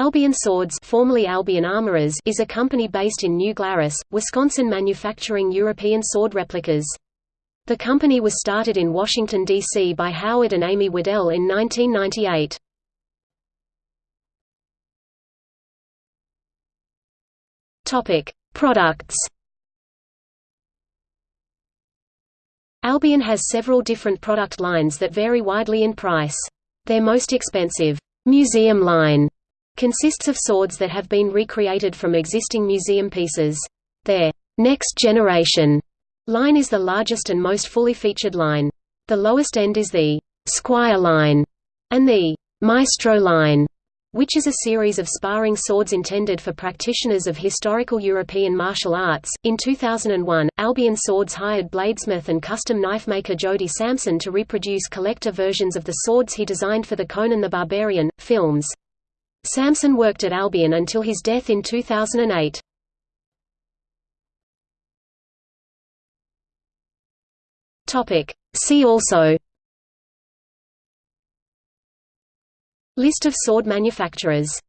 Albion Swords formerly Albion Armorers is a company based in New Glarus, Wisconsin manufacturing European sword replicas. The company was started in Washington, D.C. by Howard and Amy Waddell in 1998. Products Albion has several different product lines that vary widely in price. Their most expensive, museum line consists of swords that have been recreated from existing museum pieces. Their next generation line is the largest and most fully featured line. The lowest end is the Squire line and the Maestro line, which is a series of sparring swords intended for practitioners of historical European martial arts. In 2001, Albion Swords hired bladesmith and custom knife maker Jody Samson to reproduce collector versions of the swords he designed for the Conan the Barbarian films. Samson worked at Albion until his death in 2008. Topic. See also List of sword manufacturers